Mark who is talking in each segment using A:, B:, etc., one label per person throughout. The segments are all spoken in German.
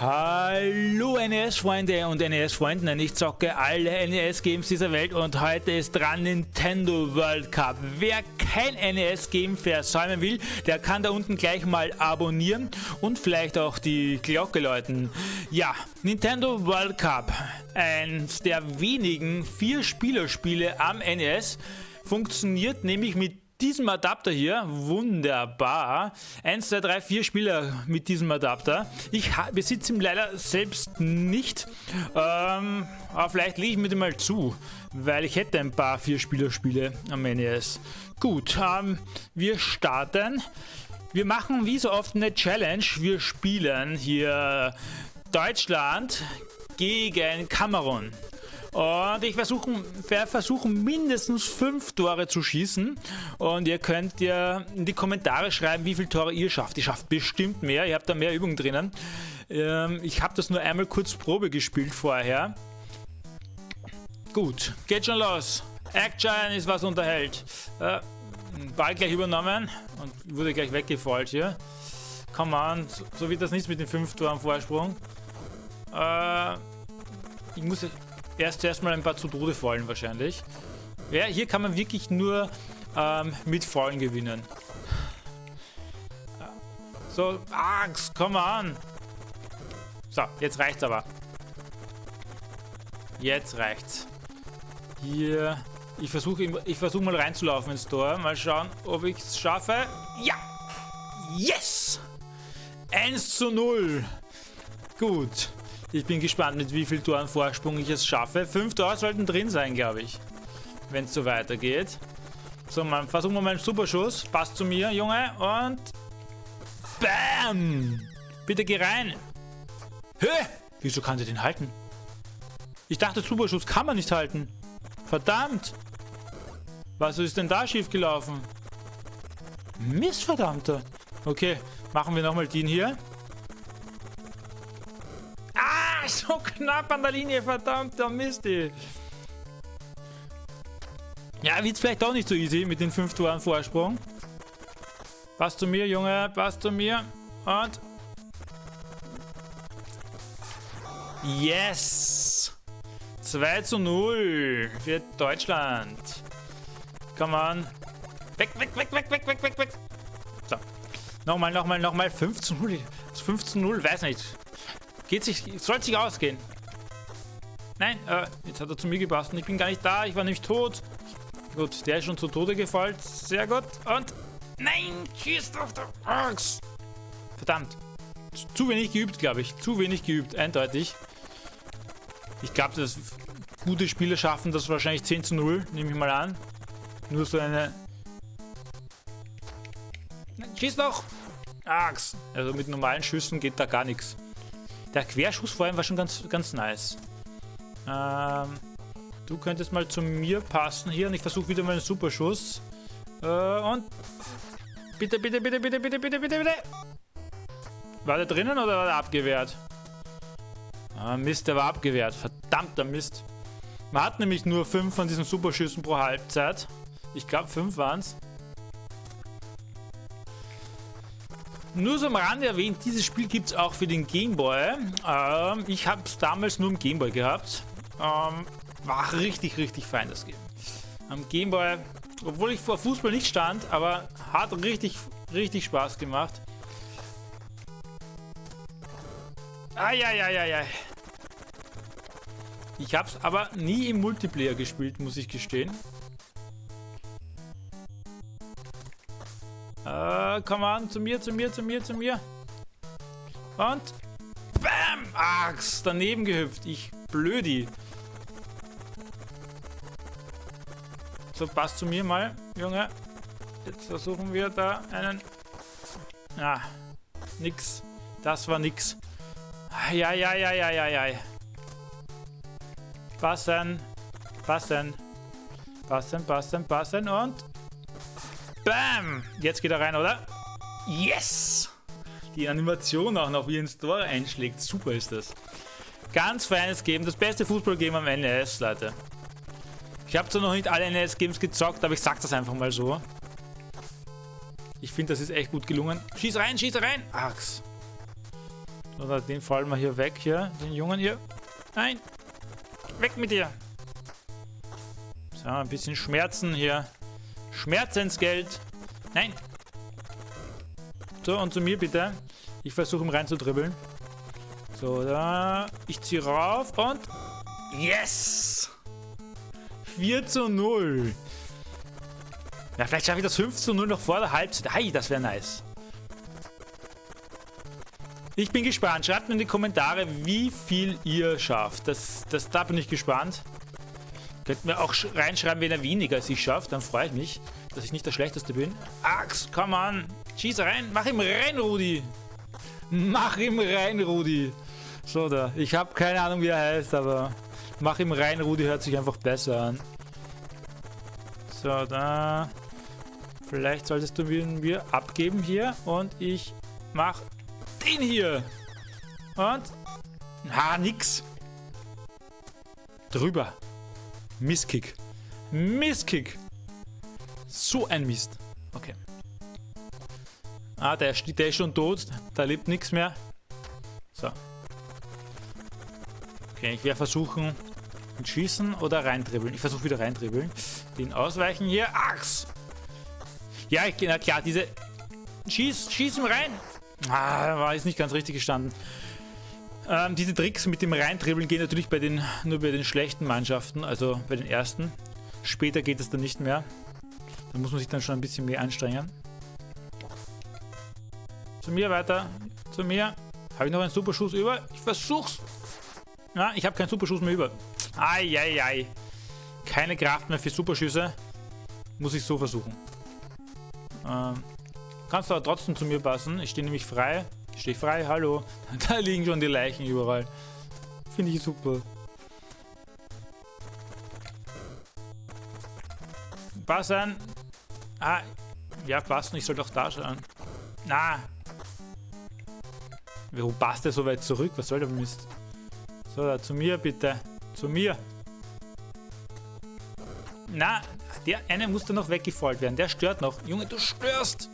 A: Hallo NES-Freunde und NES-Freundinnen, ich zocke alle NES-Games dieser Welt und heute ist dran Nintendo World Cup. Wer kein NES-Game versäumen will, der kann da unten gleich mal abonnieren und vielleicht auch die Glocke läuten. Ja, Nintendo World Cup, eins der wenigen Vier-Spieler-Spiele am NES, funktioniert nämlich mit diesem Adapter hier, wunderbar. 1, 2, 3, 4 Spieler mit diesem Adapter. Ich besitze ihn leider selbst nicht, ähm, aber vielleicht lege ich mir den mal zu, weil ich hätte ein paar 4-Spieler-Spiele am NES. Gut, ähm, wir starten. Wir machen wie so oft eine Challenge. Wir spielen hier Deutschland gegen Kamerun. Und ich versuche versuchen mindestens fünf Tore zu schießen. Und ihr könnt ja in die Kommentare schreiben, wie viele Tore ihr schafft. Ihr schafft bestimmt mehr. Ihr habt da mehr Übungen drinnen. Ähm, ich habe das nur einmal kurz Probe gespielt vorher. Gut, geht schon los. Action ist was unterhält. Äh, Ball gleich übernommen und wurde gleich weggefault hier. Come on, so, so wird das nichts mit den fünf Toren Vorsprung. Äh, ich muss erst erstmal ein paar zu Tode fallen wahrscheinlich. Ja, hier kann man wirklich nur ähm, mit Fallen gewinnen. So, Axt, komm an. So, jetzt reicht's aber. Jetzt reicht's. Hier, ich versuche ich versuch mal reinzulaufen ins Tor. Mal schauen, ob ich es schaffe. Ja! Yes! 1 zu 0. Gut. Ich bin gespannt, mit wie viel Toren Vorsprung ich es schaffe. Fünf Tore sollten drin sein, glaube ich. Wenn es so weitergeht. So, man, versuchen wir mal einen Superschuss. Passt zu mir, Junge. Und... Bam! Bitte geh rein. Hä? Wieso kann sie den halten? Ich dachte, Superschuss kann man nicht halten. Verdammt! Was ist denn da schiefgelaufen? Missverdammter. Okay, machen wir nochmal den hier. So knapp an der Linie, verdammter Mist. Ja, wird's vielleicht auch nicht so easy mit den 5 Toren Vorsprung. Passt zu mir, Junge, passt zu mir. Und... Yes! 2 zu 0 für Deutschland. Come on. Weg, weg, weg, weg, weg, weg, weg, weg. So. Nochmal, nochmal, nochmal. 5 zu 0. 5 zu 0, weiß nicht. Geht sich, soll sich ausgehen. Nein, äh, jetzt hat er zu mir gepasst und ich bin gar nicht da. Ich war nämlich tot. Gut, der ist schon zu Tode gefallen. Sehr gut. Und... Nein, schießt auf der Axt. Verdammt. Zu wenig geübt, glaube ich. Zu wenig geübt, eindeutig. Ich glaube, dass gute Spieler schaffen das wahrscheinlich 10 zu 0, nehme ich mal an. Nur so eine... Schieß doch! Axt. Also mit normalen Schüssen geht da gar nichts. Der Querschuss vor allem war schon ganz, ganz nice. Ähm, du könntest mal zu mir passen hier und ich versuche wieder mal einen Superschuss. Äh, und... Bitte, bitte, bitte, bitte, bitte, bitte, bitte, bitte. War der drinnen oder war der abgewehrt? Ah, Mist, der war abgewehrt. Verdammter Mist. Man hat nämlich nur fünf von diesen Superschüssen pro Halbzeit. Ich glaube, fünf waren Nur so am Rande erwähnt, dieses Spiel gibt es auch für den Gameboy. Ähm, ich habe es damals nur im Gameboy gehabt. Ähm, war richtig, richtig fein das Game. Am Gameboy, obwohl ich vor Fußball nicht stand, aber hat richtig, richtig Spaß gemacht. Eieieiei. Ich habe es aber nie im Multiplayer gespielt, muss ich gestehen. Äh, komm an, zu mir, zu mir, zu mir, zu mir. Und... Bam! Axt, daneben gehüpft. Ich blödi. So, passt zu mir mal, Junge. Jetzt versuchen wir da einen... Ah, nix. Das war nix. Ja, ja, ja, ja, ja, ja. Passen. Passen. Passen, passen, passen und... Bam! Jetzt geht er rein, oder? Yes! Die Animation auch noch, wie er ins Tor einschlägt. Super ist das. Ganz feines Game. Das beste Fußballgame am NES, Leute. Ich habe zwar noch nicht alle NES-Games gezockt, aber ich sag das einfach mal so. Ich finde, das ist echt gut gelungen. Schieß rein, schieß rein! Ax. Oder den fallen wir hier weg, hier. Den Jungen hier. Nein. Weg mit dir. So, ein bisschen Schmerzen hier. Schmerzensgeld. Nein. So, und zu mir bitte. Ich versuche ihn reinzudribbeln. So, da. Ich ziehe rauf und... Yes! 4 zu 0. Ja, vielleicht schaffe ich das 5 zu 0 noch vor der Halbzeit. Hey, das wäre nice. Ich bin gespannt. Schreibt mir in die Kommentare, wie viel ihr schafft. Das, das, da bin ich gespannt. Könnt mir auch reinschreiben, wenn er weniger als ich schafft. Dann freue ich mich, dass ich nicht der Schlechteste bin. Axt, komm an. Schieß rein. Mach ihm rein, Rudi. Mach ihm rein, Rudi. So da. Ich habe keine Ahnung, wie er heißt, aber mach ihm rein, Rudi hört sich einfach besser an. So, da. Vielleicht solltest du mir abgeben hier. Und ich mach den hier. Und? Ha, nix. Drüber. Misskick. Misskick. So ein Mist. Okay. Ah, der, der ist schon tot. Da lebt nichts mehr. So. Okay, ich werde versuchen, Schießen oder reindribbeln. Ich versuche wieder reindribbeln. Den ausweichen hier. Achs! Ja, ich, na klar, diese... Schieß, schieß ihm rein! Ah, war jetzt nicht ganz richtig gestanden. Ähm, diese Tricks mit dem Reindribbeln gehen natürlich bei den, nur bei den schlechten Mannschaften, also bei den ersten. Später geht es dann nicht mehr. Da muss man sich dann schon ein bisschen mehr anstrengen. Zu mir weiter. Zu mir. Habe ich noch einen Superschuss über? Ich versuch's. Na, ich habe keinen Superschuss mehr über. Eieiei. Keine Kraft mehr für Superschüsse. Muss ich so versuchen. Ähm, kannst du aber trotzdem zu mir passen. Ich stehe nämlich frei. Ich stehe frei, hallo. Da liegen schon die Leichen überall. Finde ich super. Passen. Ah, ja, passen. Ich soll doch da schauen. Na. Warum passt der so weit zurück? Was soll der Mist? So, da, zu mir bitte. Zu mir. Na, der eine muss da noch weggefallen werden. Der stört noch. Junge, du störst.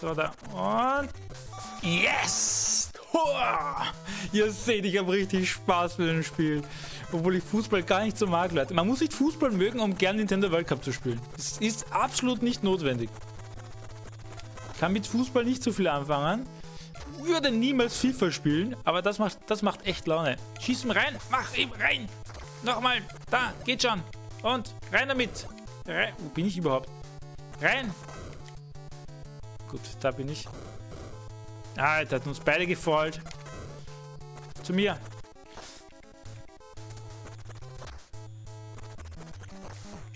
A: So, da. Und... Yes! Tor! Ihr seht, ich habe richtig Spaß mit dem Spiel. Obwohl ich Fußball gar nicht so mag, Leute. Man muss nicht Fußball mögen, um gern Nintendo World Cup zu spielen. Das ist absolut nicht notwendig. Kann mit Fußball nicht so viel anfangen. Würde niemals FIFA spielen, aber das macht, das macht echt Laune. Schieß ihm rein, mach ihm rein. Nochmal, da, geht schon. Und rein damit. Rein. Wo bin ich überhaupt? Rein, Gut, da bin ich. Ah, der hat uns beide gefolgt. Zu mir.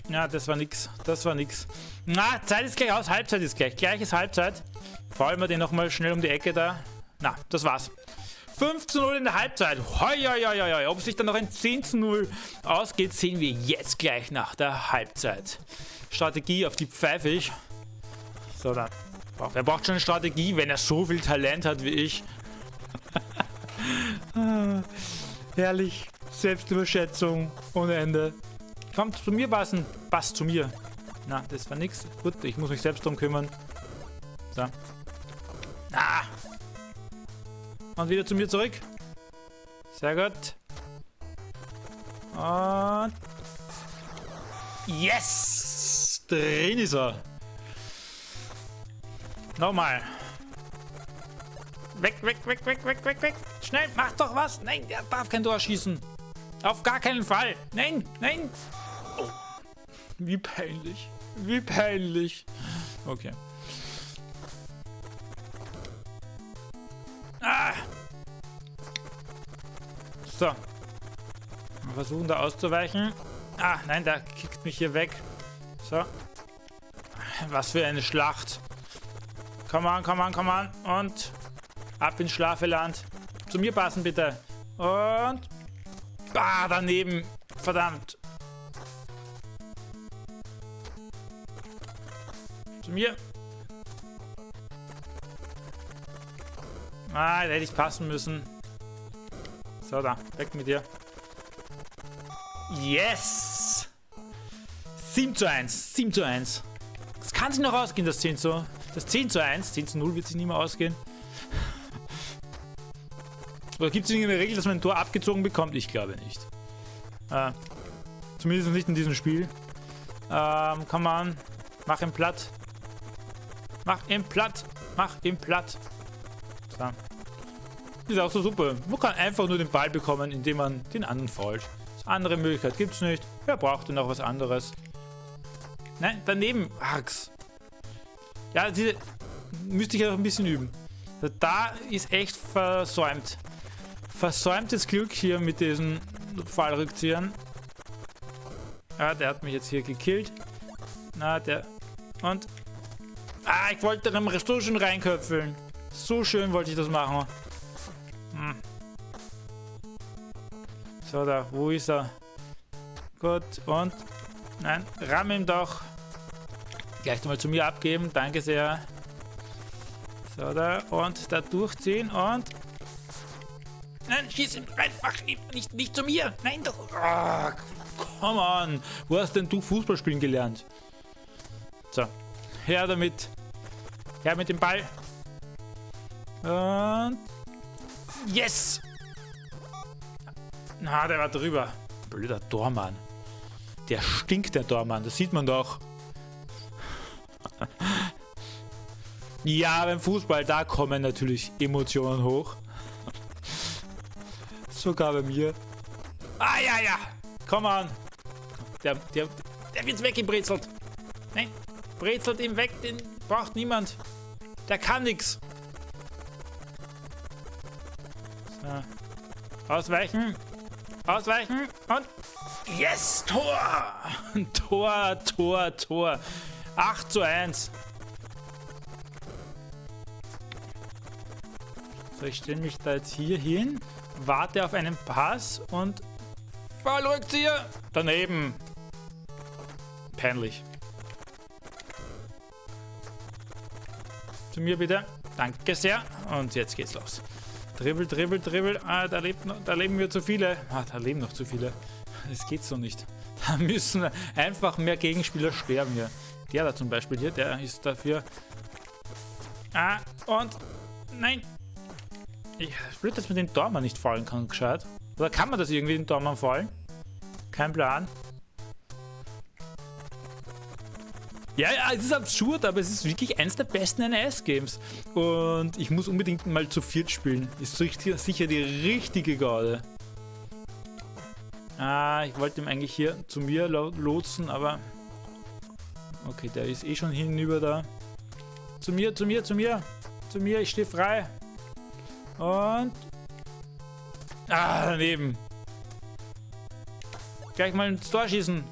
A: Ja, das war nix. Das war nix. Na, Zeit ist gleich aus. Halbzeit ist gleich. Gleich ist Halbzeit. Fallen wir den nochmal schnell um die Ecke da. Na, das war's. 5 zu 0 in der Halbzeit. Hoi, hoi, hoi, hoi. Ob sich dann noch ein 10 zu 0 ausgeht, sehen wir jetzt gleich nach der Halbzeit. Strategie, auf die pfeife ich. So, dann Wer braucht schon eine Strategie, wenn er so viel Talent hat wie ich? Herrlich. Selbstüberschätzung ohne Ende. Kommt zu mir passen. Passt zu mir. Na, das war nix. Gut, ich muss mich selbst drum kümmern. So. Ah. Und wieder zu mir zurück. Sehr gut. Und... Yes! Drin ist er. Nochmal. Weg, weg, weg, weg, weg, weg, weg. Schnell, mach doch was. Nein, der darf kein Tor schießen. Auf gar keinen Fall. Nein, nein. Oh. Wie peinlich. Wie peinlich. Okay. Ah. So. Wir versuchen da auszuweichen. Ah, nein, der kickt mich hier weg. So. Was für eine Schlacht. Komm an, komm an, komm an. Und ab ins Schlafeland. Zu mir passen, bitte. Und... Bah, daneben. Verdammt. Zu mir. Ah, da hätte ich passen müssen. So, da. Weg mit dir. Yes! 7 zu 1. 7 zu 1. Das kann sich noch ausgehen, das 10 zu. Das 10 zu 1, 10 zu 0 wird sich nicht mehr ausgehen. Oder gibt es irgendeine Regel, dass man ein Tor abgezogen bekommt? Ich glaube nicht. Äh, zumindest nicht in diesem Spiel. Ähm, come on. Mach ihn platt. Mach ihn platt. Mach ihn platt. So. Ist auch so super. Man kann einfach nur den Ball bekommen, indem man den anderen fault. Andere Möglichkeit gibt es nicht. Wer braucht denn noch was anderes? Nein, daneben. Ax. Ja, diese müsste ich ja noch ein bisschen üben. Da ist echt versäumt. Versäumtes Glück hier mit diesen Fallrückziehern. Ja, der hat mich jetzt hier gekillt. Na, der... Und... Ah, ich wollte dann so schön reinköpfeln. So schön wollte ich das machen. Hm. So, da, wo ist er? Gut, und... Nein, ramm ihm doch. Gleich mal zu mir abgeben, danke sehr. So, da, und da durchziehen und... Nein, schieß ihn rein, ach, nicht, nicht zu mir, nein, doch. Oh, come on, wo hast denn du Fußball spielen gelernt? So, her damit. Her mit dem Ball. Und... Yes! Na, der war drüber. Blöder Tormann. Der stinkt, der Tormann. Das sieht man doch. Ja, beim Fußball, da kommen natürlich Emotionen hoch. Sogar bei mir. Ah, ja, ja. Komm an. Der, der, der wird weggebrezelt. Nein, brezelt ihn weg. Den braucht niemand. Der kann nichts. So. Ausweichen. Ausweichen. Und Yes, Tor! Tor, Tor, Tor. 8 zu 1. So, ich stelle mich da jetzt hier hin, warte auf einen Pass und Fallrückzieher daneben. Peinlich. Zu mir bitte. Danke sehr. Und jetzt geht's los. Dribbel, dribbel, dribbel. Ah, da, lebt noch, da leben wir zu viele. Ah, da leben noch zu viele. Das geht so nicht. Da müssen einfach mehr Gegenspieler sterben hier. Der da zum Beispiel hier, der ist dafür... Ah, und... Nein! Ich, blöd, dass man den Dormann nicht fallen kann, gescheit. Oder kann man das irgendwie den Dormann fallen? Kein Plan. Ja, ja, es ist absurd, aber es ist wirklich eins der besten NES-Games. Und ich muss unbedingt mal zu viert spielen. Ist sicher die richtige Garde. Ah, ich wollte ihm eigentlich hier zu mir lotsen, aber... Okay, der ist eh schon hinüber da. Zu mir, zu mir, zu mir. Zu mir, ich stehe frei. Und... Ah, daneben. Gleich mal ins Tor schießen.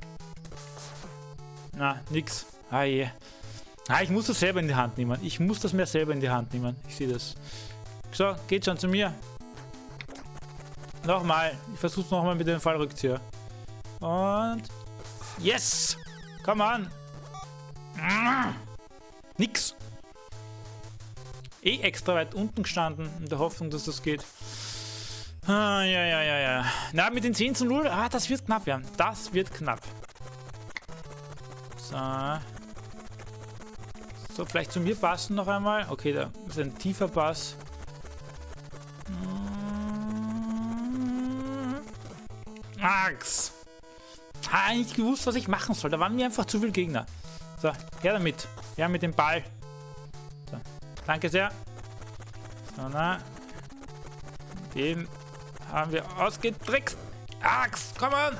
A: Na, nix. Ah je. Ah, ich muss das selber in die Hand nehmen. Ich muss das mehr selber in die Hand nehmen. Ich sehe das. So, geht schon zu mir. Nochmal. Ich versuche es nochmal mit dem Fallrückzieher. Und... Yes! Komm an! Nix. Eh extra weit unten gestanden, in der Hoffnung, dass das geht. Ah, ja, ja, ja, ja. Na, mit den 10 zu 0, ah, das wird knapp werden. Das wird knapp. So. So, vielleicht zu mir passen noch einmal. Okay, da ist ein tiefer Pass. Max! Ah, nicht gewusst, was ich machen soll. Da waren mir einfach zu viele Gegner. So, her damit. Her mit dem Ball. So, danke sehr. So, na. Den haben wir ausgetrickst. Axt, komm on!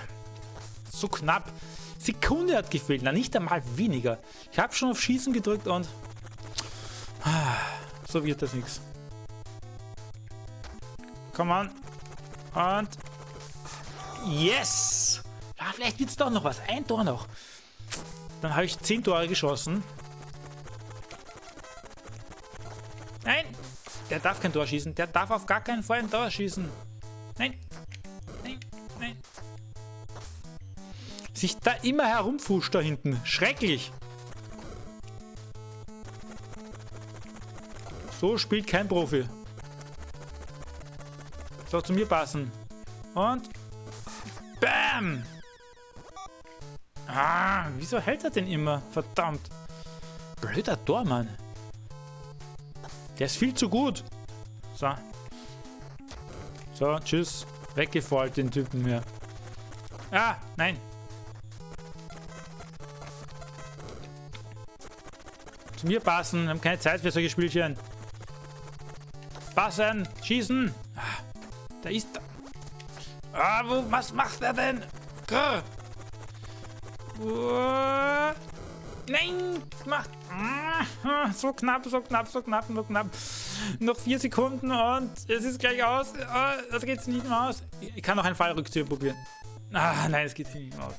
A: So knapp. Sekunde hat gefehlt. Na, nicht einmal weniger. Ich habe schon auf Schießen gedrückt und... So wird das nichts. Komm on. Und Yes! Ja, vielleicht wird es doch noch was. Ein Tor noch. Dann habe ich 10 Tore geschossen. Nein! Der darf kein Tor schießen. Der darf auf gar keinen Fall ein Tor schießen. Nein! Nein! Nein! Sich da immer herumfuscht da hinten. Schrecklich! So spielt kein Profi. Soll zu mir passen. Und Bam! Ah, wieso hält er denn immer? Verdammt. Blöder So, tschüss. Weggefallen, den Typen hier. Ah, nein. Zu mir passen. Wir haben keine Zeit für solche Spielchen. Passen. Schießen. Ah, da ist. Ah, wo, was macht er denn? Grr. Nein, macht. Ah, so knapp, so knapp, so knapp, so knapp. Noch vier Sekunden und es ist gleich aus. Ah, das geht nicht mehr aus. Ich kann noch einen Fallrückzieher probieren. Ah, nein, es geht nicht mehr aus.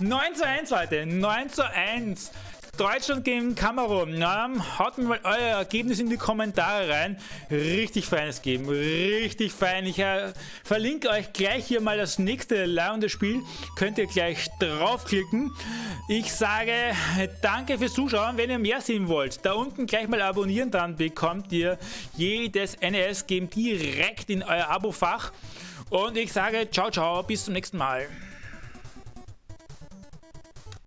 A: 9 zu 1, Leute. 9 zu 1. Deutschland gegen Kamerun. Ähm, haut mir mal euer Ergebnis in die Kommentare rein. Richtig feines Game. Richtig fein. Ich äh, verlinke euch gleich hier mal das nächste leihende Spiel. Könnt ihr gleich draufklicken. Ich sage danke fürs Zuschauen. Wenn ihr mehr sehen wollt, da unten gleich mal abonnieren, dann bekommt ihr jedes NES-Game direkt in euer Abo-Fach. Und ich sage ciao, ciao, bis zum nächsten Mal.